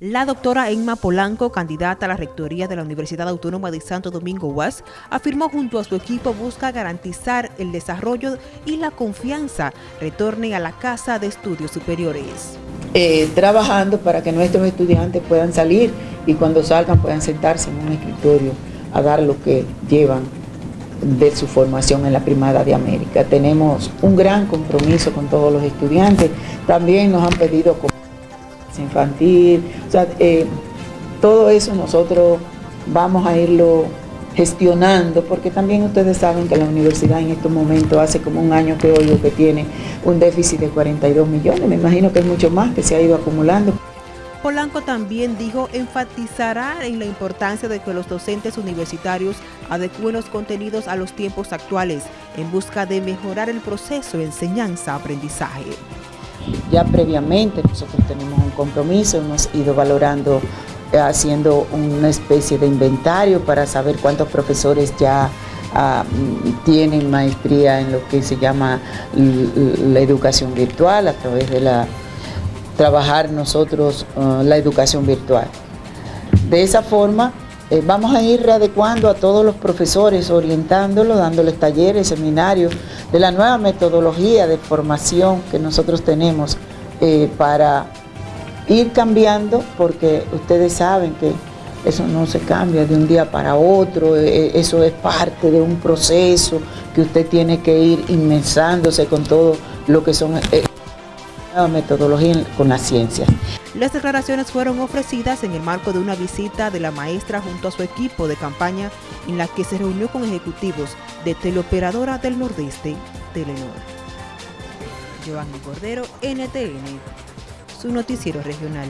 La doctora Emma Polanco, candidata a la rectoría de la Universidad Autónoma de Santo Domingo UAS, afirmó junto a su equipo busca garantizar el desarrollo y la confianza retorne a la Casa de Estudios Superiores. Eh, trabajando para que nuestros estudiantes puedan salir y cuando salgan puedan sentarse en un escritorio a dar lo que llevan de su formación en la Primada de América. Tenemos un gran compromiso con todos los estudiantes. También nos han pedido infantil, o sea, eh, todo eso nosotros vamos a irlo gestionando, porque también ustedes saben que la universidad en estos momentos hace como un año que oigo que tiene un déficit de 42 millones, me imagino que es mucho más que se ha ido acumulando. Polanco también dijo enfatizará en la importancia de que los docentes universitarios adecúen los contenidos a los tiempos actuales en busca de mejorar el proceso de enseñanza-aprendizaje. Ya previamente nosotros tenemos un compromiso, hemos ido valorando, eh, haciendo una especie de inventario para saber cuántos profesores ya ah, tienen maestría en lo que se llama la educación virtual a través de la trabajar nosotros ah, la educación virtual. De esa forma eh, vamos a ir readecuando a todos los profesores, orientándolos, dándoles talleres, seminarios, de la nueva metodología de formación que nosotros tenemos eh, para ir cambiando, porque ustedes saben que eso no se cambia de un día para otro, eh, eso es parte de un proceso que usted tiene que ir inmensándose con todo lo que son metodología con la ciencia. Las declaraciones fueron ofrecidas en el marco de una visita de la maestra junto a su equipo de campaña en la que se reunió con ejecutivos de Teleoperadora del Nordeste, Telenor. Giovanni Cordero, NTN, su noticiero regional.